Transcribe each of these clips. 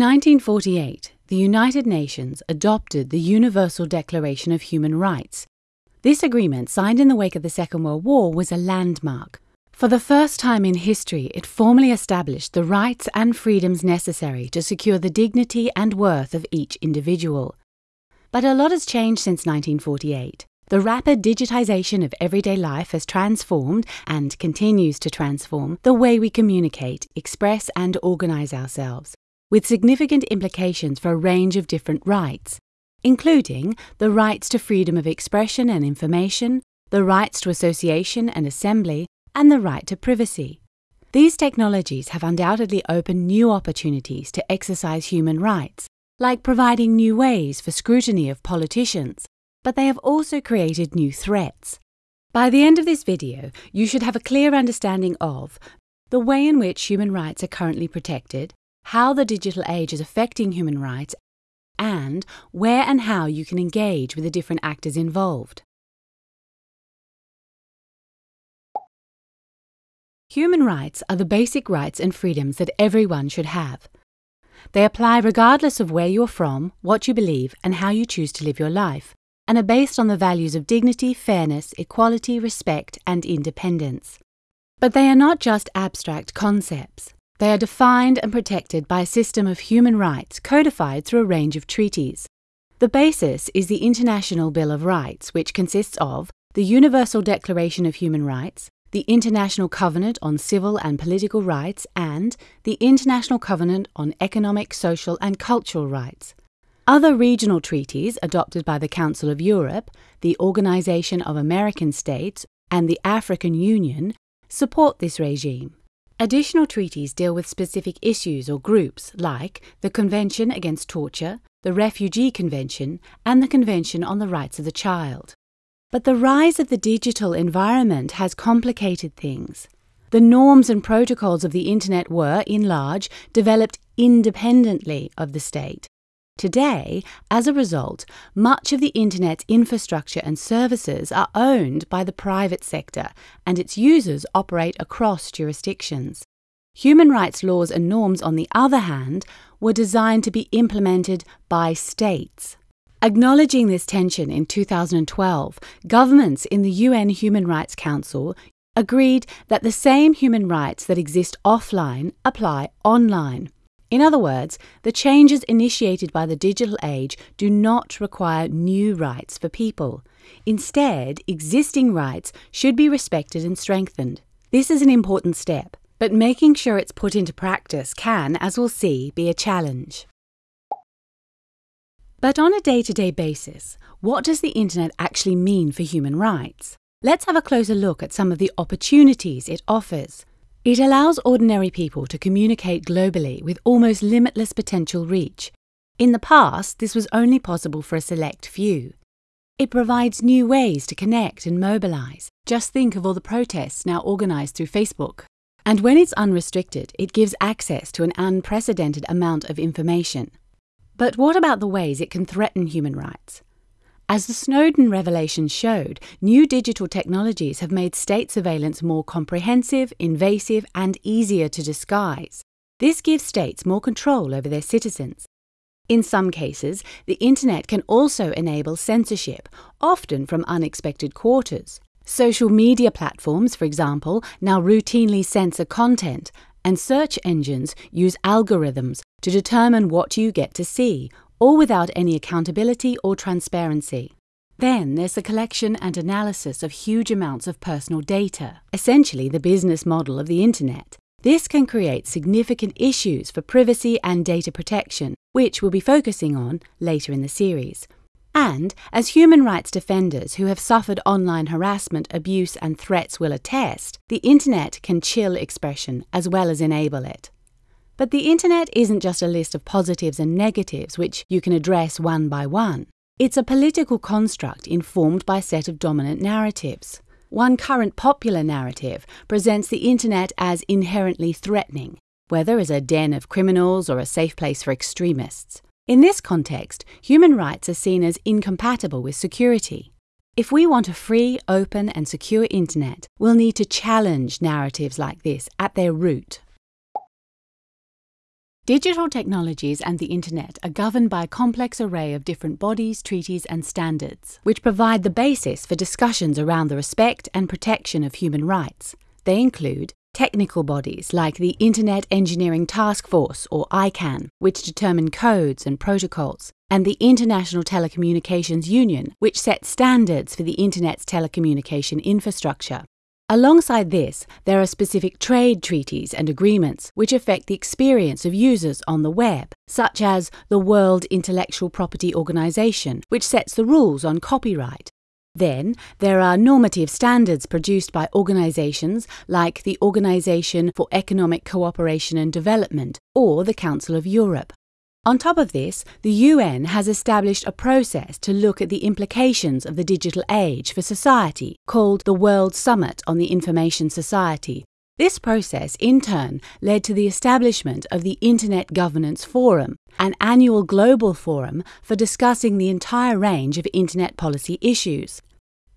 1948, the United Nations adopted the Universal Declaration of Human Rights. This agreement, signed in the wake of the Second World War, was a landmark. For the first time in history, it formally established the rights and freedoms necessary to secure the dignity and worth of each individual. But a lot has changed since 1948. The rapid digitization of everyday life has transformed and continues to transform the way we communicate, express, and organize ourselves, with significant implications for a range of different rights, including the rights to freedom of expression and information, the rights to association and assembly, and the right to privacy. These technologies have undoubtedly opened new opportunities to exercise human rights, like providing new ways for scrutiny of politicians but they have also created new threats. By the end of this video, you should have a clear understanding of the way in which human rights are currently protected, how the digital age is affecting human rights, and where and how you can engage with the different actors involved. Human rights are the basic rights and freedoms that everyone should have. They apply regardless of where you're from, what you believe, and how you choose to live your life and are based on the values of dignity, fairness, equality, respect, and independence. But they are not just abstract concepts. They are defined and protected by a system of human rights codified through a range of treaties. The basis is the International Bill of Rights, which consists of the Universal Declaration of Human Rights, the International Covenant on Civil and Political Rights, and the International Covenant on Economic, Social, and Cultural Rights. Other regional treaties adopted by the Council of Europe, the Organization of American States, and the African Union support this regime. Additional treaties deal with specific issues or groups like the Convention Against Torture, the Refugee Convention, and the Convention on the Rights of the Child. But the rise of the digital environment has complicated things. The norms and protocols of the Internet were, in large, developed independently of the state Today, as a result, much of the Internet's infrastructure and services are owned by the private sector, and its users operate across jurisdictions. Human rights laws and norms, on the other hand, were designed to be implemented by states. Acknowledging this tension in 2012, governments in the UN Human Rights Council agreed that the same human rights that exist offline apply online. In other words, the changes initiated by the digital age do not require new rights for people. Instead, existing rights should be respected and strengthened. This is an important step, but making sure it's put into practice can, as we'll see, be a challenge. But on a day to day basis, what does the Internet actually mean for human rights? Let's have a closer look at some of the opportunities it offers. It allows ordinary people to communicate globally with almost limitless potential reach. In the past, this was only possible for a select few. It provides new ways to connect and mobilize. Just think of all the protests now organized through Facebook. And when it's unrestricted, it gives access to an unprecedented amount of information. But what about the ways it can threaten human rights? As the Snowden revelations showed, new digital technologies have made state surveillance more comprehensive, invasive, and easier to disguise. This gives states more control over their citizens. In some cases, the Internet can also enable censorship, often from unexpected quarters. Social media platforms, for example, now routinely censor content, and search engines use algorithms to determine what you get to see all without any accountability or transparency. Then there's the collection and analysis of huge amounts of personal data, essentially the business model of the Internet. This can create significant issues for privacy and data protection, which we'll be focusing on later in the series. And, as human rights defenders who have suffered online harassment, abuse, and threats will attest, the Internet can chill expression as well as enable it. But the internet isn't just a list of positives and negatives which you can address one by one. It's a political construct informed by a set of dominant narratives. One current popular narrative presents the internet as inherently threatening, whether as a den of criminals or a safe place for extremists. In this context, human rights are seen as incompatible with security. If we want a free, open, and secure internet, we'll need to challenge narratives like this at their root. Digital technologies and the Internet are governed by a complex array of different bodies, treaties, and standards, which provide the basis for discussions around the respect and protection of human rights. They include technical bodies like the Internet Engineering Task Force, or ICANN, which determine codes and protocols, and the International Telecommunications Union, which sets standards for the Internet's telecommunication infrastructure. Alongside this, there are specific trade treaties and agreements which affect the experience of users on the web, such as the World Intellectual Property Organization, which sets the rules on copyright. Then, there are normative standards produced by organizations like the Organization for Economic Cooperation and Development or the Council of Europe. On top of this, the UN has established a process to look at the implications of the digital age for society called the World Summit on the Information Society. This process, in turn, led to the establishment of the Internet Governance Forum, an annual global forum for discussing the entire range of Internet policy issues.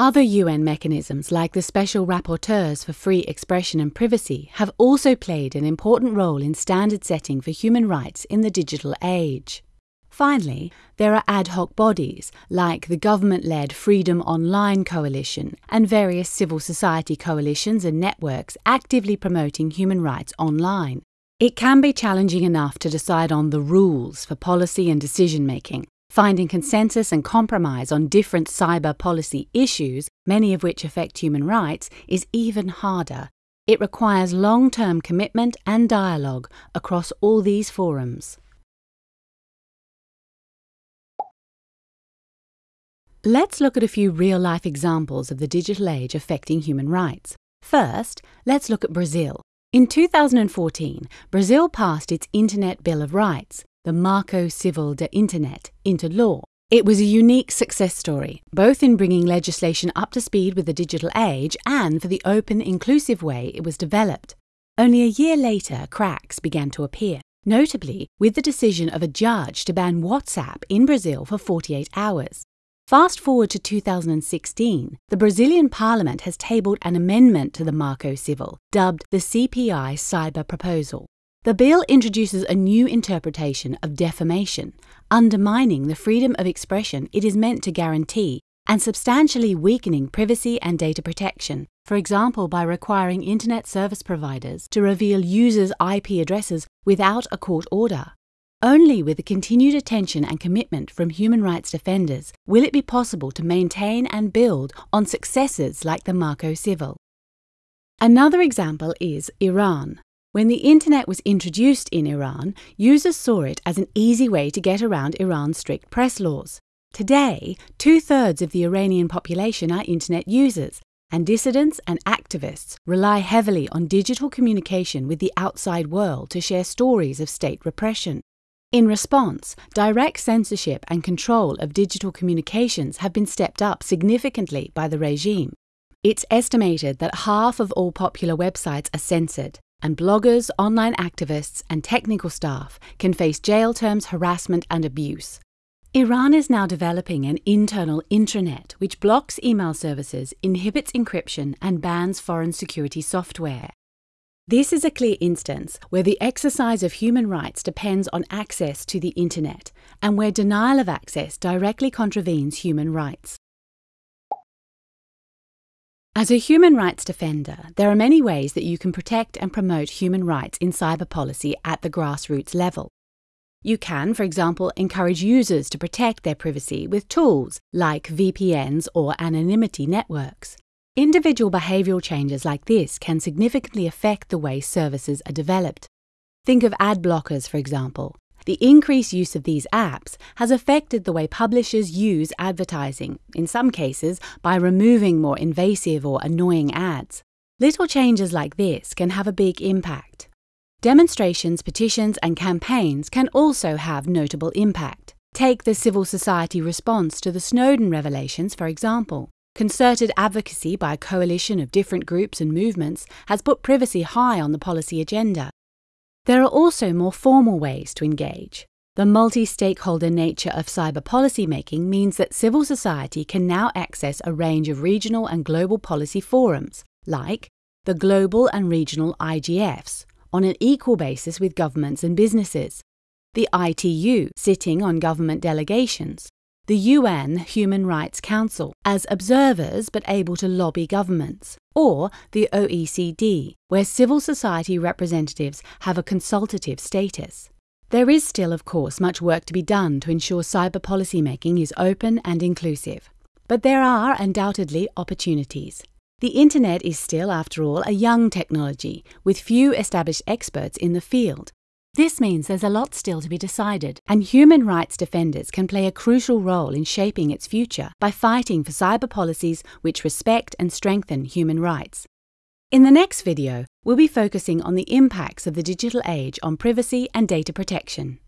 Other UN mechanisms, like the Special Rapporteurs for Free Expression and Privacy, have also played an important role in standard setting for human rights in the digital age. Finally, there are ad hoc bodies like the government led Freedom Online Coalition and various civil society coalitions and networks actively promoting human rights online. It can be challenging enough to decide on the rules for policy and decision making, Finding consensus and compromise on different cyber policy issues, many of which affect human rights, is even harder. It requires long term commitment and dialogue across all these forums. Let's look at a few real life examples of the digital age affecting human rights. First, let's look at Brazil. In 2014, Brazil passed its Internet Bill of Rights, the Marco Civil de Internet, into law. It was a unique success story, both in bringing legislation up to speed with the digital age and for the open, inclusive way it was developed. Only a year later, cracks began to appear, notably with the decision of a judge to ban WhatsApp in Brazil for 48 hours. Fast forward to 2016, the Brazilian parliament has tabled an amendment to the Marco Civil, dubbed the CPI Cyber Proposal. The bill introduces a new interpretation of defamation, undermining the freedom of expression it is meant to guarantee and substantially weakening privacy and data protection, for example, by requiring Internet service providers to reveal users' IP addresses without a court order. Only with the continued attention and commitment from human rights defenders will it be possible to maintain and build on successes like the Marco Civil. Another example is Iran. When the internet was introduced in Iran, users saw it as an easy way to get around Iran's strict press laws. Today, two thirds of the Iranian population are internet users, and dissidents and activists rely heavily on digital communication with the outside world to share stories of state repression. In response, direct censorship and control of digital communications have been stepped up significantly by the regime. It's estimated that half of all popular websites are censored, and bloggers, online activists, and technical staff can face jail terms, harassment, and abuse. Iran is now developing an internal intranet which blocks email services, inhibits encryption, and bans foreign security software. This is a clear instance where the exercise of human rights depends on access to the internet and where denial of access directly contravenes human rights. As a human rights defender, there are many ways that you can protect and promote human rights in cyber policy at the grassroots level. You can, for example, encourage users to protect their privacy with tools like VPNs or anonymity networks. Individual behavioral changes like this can significantly affect the way services are developed. Think of ad blockers, for example, the increased use of these apps has affected the way publishers use advertising, in some cases by removing more invasive or annoying ads. Little changes like this can have a big impact. Demonstrations, petitions, and campaigns can also have notable impact. Take the civil society response to the Snowden revelations, for example. Concerted advocacy by a coalition of different groups and movements has put privacy high on the policy agenda. There are also more formal ways to engage. The multi stakeholder nature of cyber policymaking means that civil society can now access a range of regional and global policy forums, like the Global and Regional IGFs, on an equal basis with governments and businesses, the ITU sitting on government delegations, the UN Human Rights Council as observers but able to lobby governments, or the OECD, where civil society representatives have a consultative status. There is still, of course, much work to be done to ensure cyber policy making is open and inclusive. But there are undoubtedly opportunities. The Internet is still, after all, a young technology, with few established experts in the field. This means there's a lot still to be decided, and human rights defenders can play a crucial role in shaping its future by fighting for cyber policies which respect and strengthen human rights. In the next video, we'll be focusing on the impacts of the digital age on privacy and data protection.